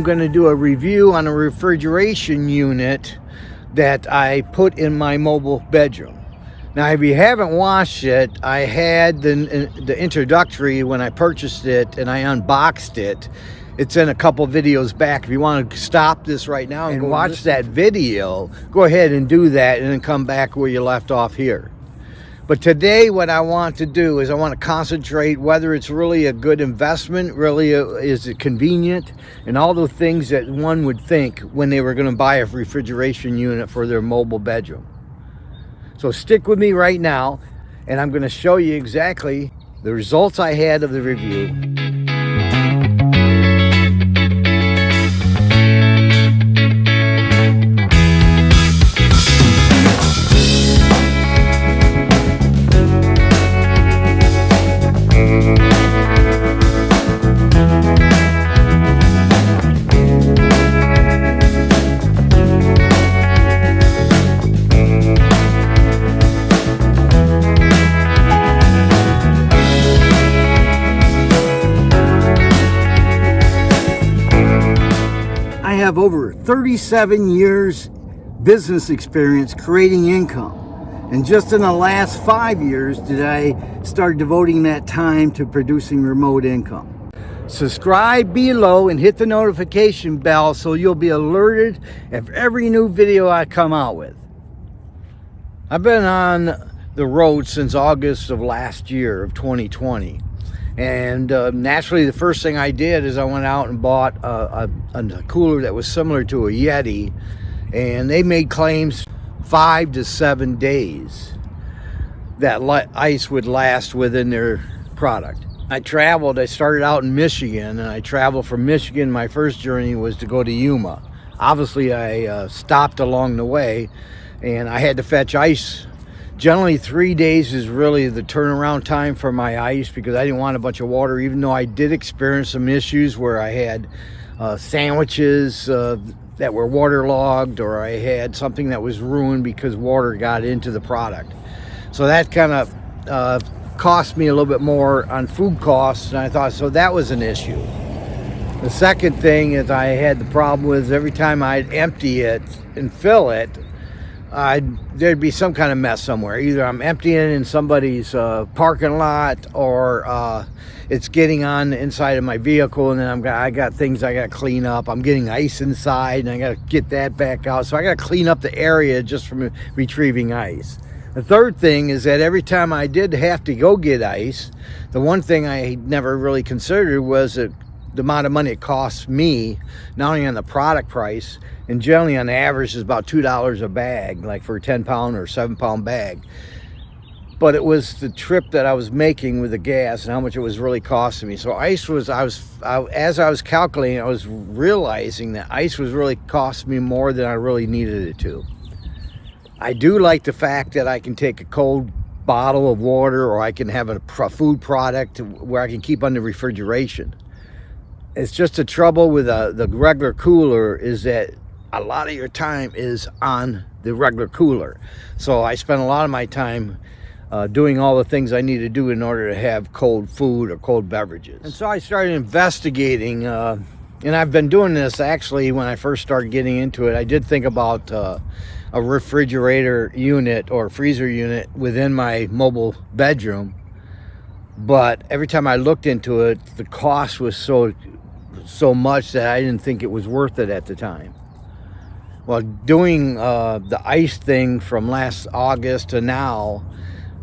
I'm going to do a review on a refrigeration unit that I put in my mobile bedroom. Now if you haven't watched it, I had the, the introductory when I purchased it and I unboxed it. It's in a couple videos back. If you want to stop this right now and, and watch that video, go ahead and do that and then come back where you left off here. But today what I want to do is I want to concentrate whether it's really a good investment, really a, is it convenient, and all the things that one would think when they were going to buy a refrigeration unit for their mobile bedroom. So stick with me right now and I'm going to show you exactly the results I had of the review. 37 years business experience creating income. And just in the last five years did I start devoting that time to producing remote income. Subscribe below and hit the notification bell so you'll be alerted of every new video I come out with. I've been on the road since August of last year of 2020 and uh, naturally the first thing I did is I went out and bought a, a, a, cooler that was similar to a Yeti and they made claims five to seven days that ice would last within their product. I traveled, I started out in Michigan and I traveled from Michigan. My first journey was to go to Yuma. Obviously I uh, stopped along the way and I had to fetch ice Generally, three days is really the turnaround time for my ice because I didn't want a bunch of water, even though I did experience some issues where I had uh, sandwiches uh, that were waterlogged or I had something that was ruined because water got into the product. So that kind of uh, cost me a little bit more on food costs and I thought, so that was an issue. The second thing is I had the problem with every time I'd empty it and fill it, I'd, there'd be some kind of mess somewhere. Either I'm emptying in somebody's uh, parking lot or uh, it's getting on the inside of my vehicle and then I'm, I got things I got to clean up. I'm getting ice inside and I got to get that back out. So I got to clean up the area just from retrieving ice. The third thing is that every time I did have to go get ice, the one thing I never really considered was that the amount of money it costs me, not only on the product price, and generally on average is about $2 a bag, like for a 10 pound or seven pound bag. But it was the trip that I was making with the gas and how much it was really costing me. So ice was, I was, I, as I was calculating, I was realizing that ice was really costing me more than I really needed it to. I do like the fact that I can take a cold bottle of water or I can have a food product where I can keep under refrigeration it's just the trouble with uh, the regular cooler is that a lot of your time is on the regular cooler. So I spend a lot of my time uh, doing all the things I need to do in order to have cold food or cold beverages. And so I started investigating, uh, and I've been doing this actually when I first started getting into it. I did think about uh, a refrigerator unit or freezer unit within my mobile bedroom. But every time I looked into it, the cost was so so much that I didn't think it was worth it at the time. Well, doing uh, the ice thing from last August to now,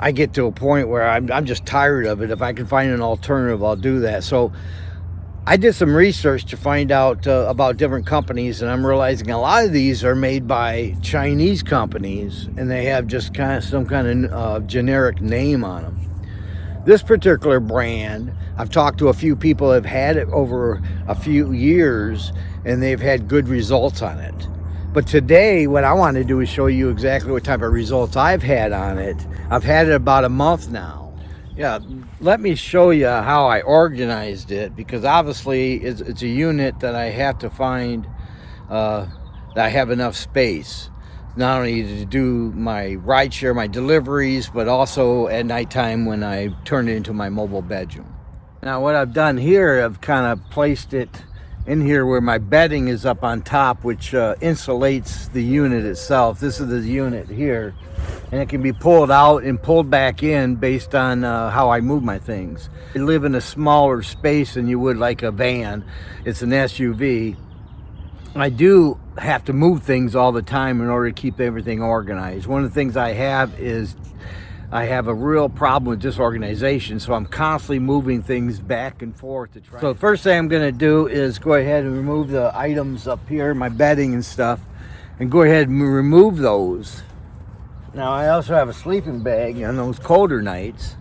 I get to a point where I'm, I'm just tired of it. If I can find an alternative, I'll do that. So I did some research to find out uh, about different companies, and I'm realizing a lot of these are made by Chinese companies, and they have just kind of some kind of uh, generic name on them. This particular brand, I've talked to a few people have had it over a few years and they've had good results on it. But today, what I want to do is show you exactly what type of results I've had on it. I've had it about a month now. Yeah, let me show you how I organized it because obviously it's, it's a unit that I have to find uh, that I have enough space not only to do my ride share, my deliveries, but also at nighttime when I turn it into my mobile bedroom. Now what I've done here, I've kind of placed it in here where my bedding is up on top, which uh, insulates the unit itself. This is the unit here, and it can be pulled out and pulled back in based on uh, how I move my things. You live in a smaller space than you would like a van. It's an SUV. I do have to move things all the time in order to keep everything organized. One of the things I have is I have a real problem with disorganization, so I'm constantly moving things back and forth to try. So the first thing I'm gonna do is go ahead and remove the items up here, my bedding and stuff, and go ahead and remove those. Now I also have a sleeping bag on those colder nights.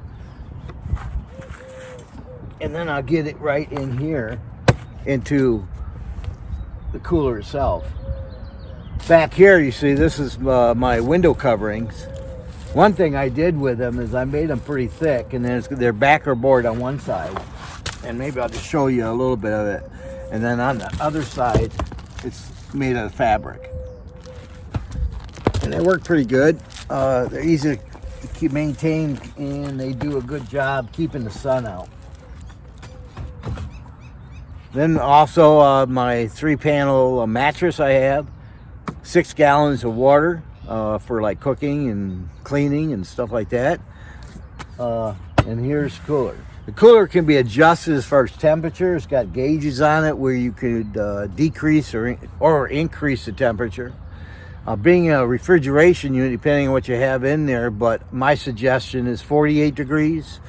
And then I'll get it right in here into the cooler itself. Back here, you see, this is uh, my window coverings. One thing I did with them is I made them pretty thick and then they're backer board on one side. And maybe I'll just show you a little bit of it. And then on the other side, it's made out of fabric. And they work pretty good. Uh, they're easy to keep maintained and they do a good job keeping the sun out. Then also uh, my three panel uh, mattress I have, six gallons of water, uh, for like cooking and cleaning and stuff like that. Uh, and here's cooler. The cooler can be adjusted as far as temperature. It's got gauges on it where you could uh, decrease or, or increase the temperature. Uh, being a refrigeration unit, depending on what you have in there, but my suggestion is 48 degrees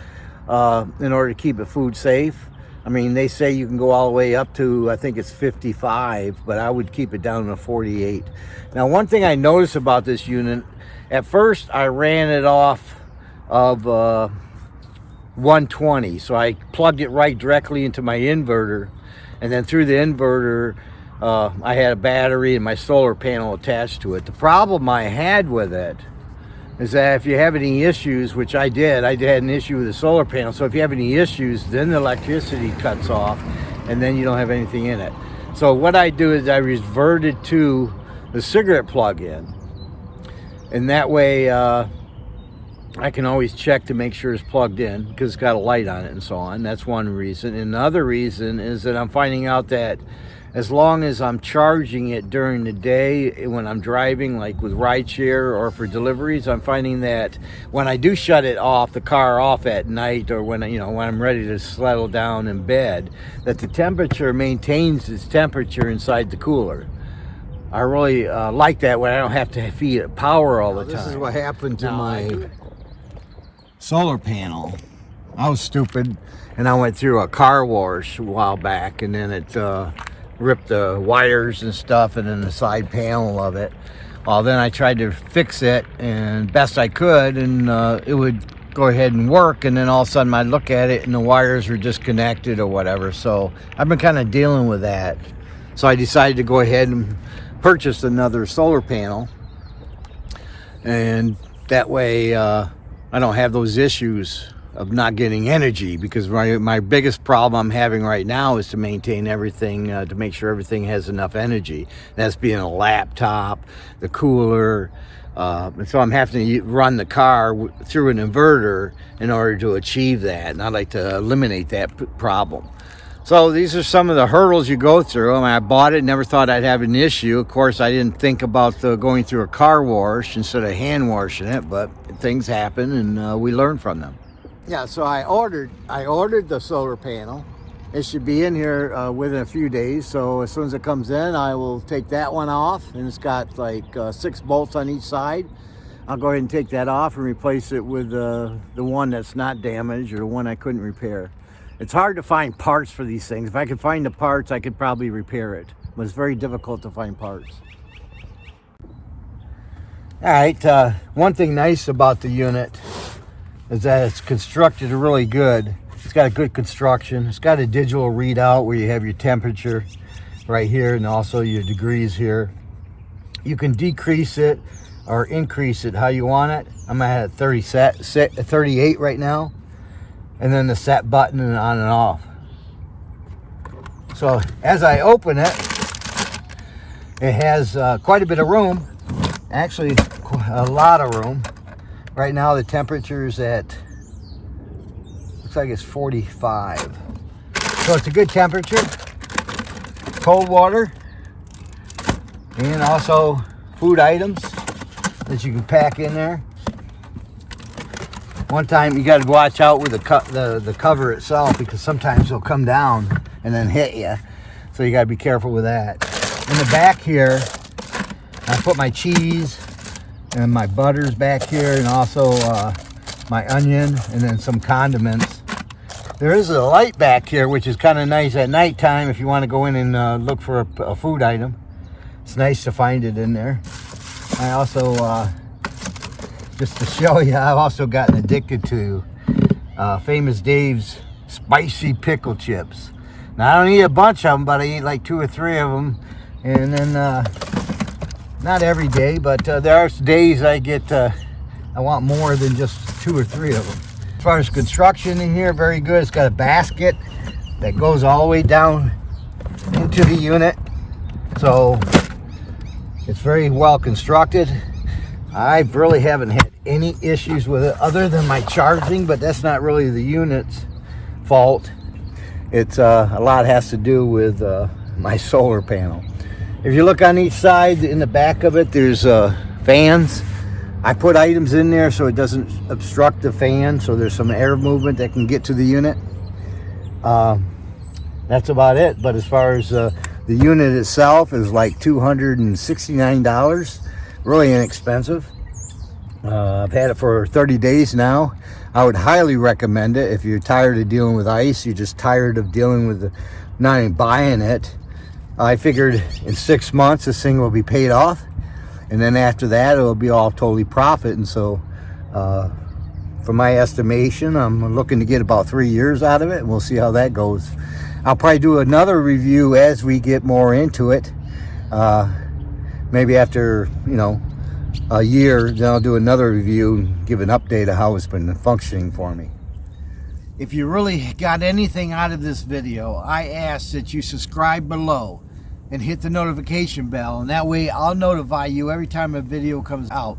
uh, in order to keep the food safe. I mean, they say you can go all the way up to, I think it's 55, but I would keep it down to 48. Now, one thing I noticed about this unit, at first I ran it off of uh, 120. So I plugged it right directly into my inverter. And then through the inverter, uh, I had a battery and my solar panel attached to it. The problem I had with it is that if you have any issues, which I did, I had an issue with the solar panel. So if you have any issues, then the electricity cuts off and then you don't have anything in it. So what I do is I reverted to the cigarette plug-in. And that way uh, I can always check to make sure it's plugged in because it's got a light on it and so on. That's one reason. Another reason is that I'm finding out that as long as I'm charging it during the day when I'm driving, like with rideshare or for deliveries, I'm finding that when I do shut it off, the car off at night or when, you know, when I'm ready to settle down in bed, that the temperature maintains its temperature inside the cooler. I really uh, like that when I don't have to feed it power all the time. This is what happened to my solar panel. I was stupid and I went through a car wash a while back and then it uh, ripped the wires and stuff and then the side panel of it. Well, then I tried to fix it and best I could and uh, it would go ahead and work and then all of a sudden I'd look at it and the wires were disconnected or whatever. So I've been kind of dealing with that. So I decided to go ahead and purchase another solar panel and that way uh, I don't have those issues of not getting energy because my, my biggest problem I'm having right now is to maintain everything, uh, to make sure everything has enough energy. That's being a laptop, the cooler, uh, and so I'm having to run the car through an inverter in order to achieve that. And I'd like to eliminate that problem. So these are some of the hurdles you go through. I, mean, I bought it, never thought I'd have an issue. Of course, I didn't think about the, going through a car wash instead of hand washing it, but things happen and uh, we learn from them yeah so i ordered i ordered the solar panel. It should be in here uh, within a few days so as soon as it comes in i will take that one off and it's got like uh, six bolts on each side. I'll go ahead and take that off and replace it with uh, the one that's not damaged or the one i couldn't repair. It's hard to find parts for these things. If i could find the parts i could probably repair it but it's very difficult to find parts. All right uh, one thing nice about the unit is that it's constructed really good. It's got a good construction. It's got a digital readout where you have your temperature right here and also your degrees here. You can decrease it or increase it how you want it. I'm at 30 set, set 38 right now. And then the set button and on and off. So as I open it, it has uh, quite a bit of room. Actually, a lot of room. Right now the temperature is at, looks like it's 45. So it's a good temperature. cold water and also food items that you can pack in there. One time you got to watch out with the, the the cover itself because sometimes it'll come down and then hit you. So you got to be careful with that. In the back here, I put my cheese and my butters back here and also uh, my onion and then some condiments. There is a light back here which is kind of nice at nighttime if you want to go in and uh, look for a, a, food item. It's nice to find it in there. I also, uh, just to show you, I've also gotten addicted to uh, Famous Dave's spicy pickle chips. Now I don't eat a bunch of them, but I eat like two or three of them. And then, uh, not every day, but uh, there are days I get, uh, I want more than just two or three of them. As far as construction in here, very good. It's got a basket that goes all the way down into the unit. So it's very well constructed. I really haven't had any issues with it other than my charging, but that's not really the unit's fault. It's uh, a lot has to do with uh, my solar panel. If you look on each side, in the back of it, there's uh, fans. I put items in there so it doesn't obstruct the fan, so there's some air movement that can get to the unit. Uh, that's about it. But as far as uh, the unit itself is like $269, really inexpensive. Uh, I've had it for 30 days now. I would highly recommend it if you're tired of dealing with ice, you're just tired of dealing with the, not even buying it. I figured in six months this thing will be paid off and then after that it'll be all totally profit and so uh, for my estimation I'm looking to get about three years out of it and we'll see how that goes. I'll probably do another review as we get more into it. Uh, maybe after, you know, a year, then I'll do another review and give an update of how it's been functioning for me. If you really got anything out of this video, I ask that you subscribe below and hit the notification bell and that way I'll notify you every time a video comes out.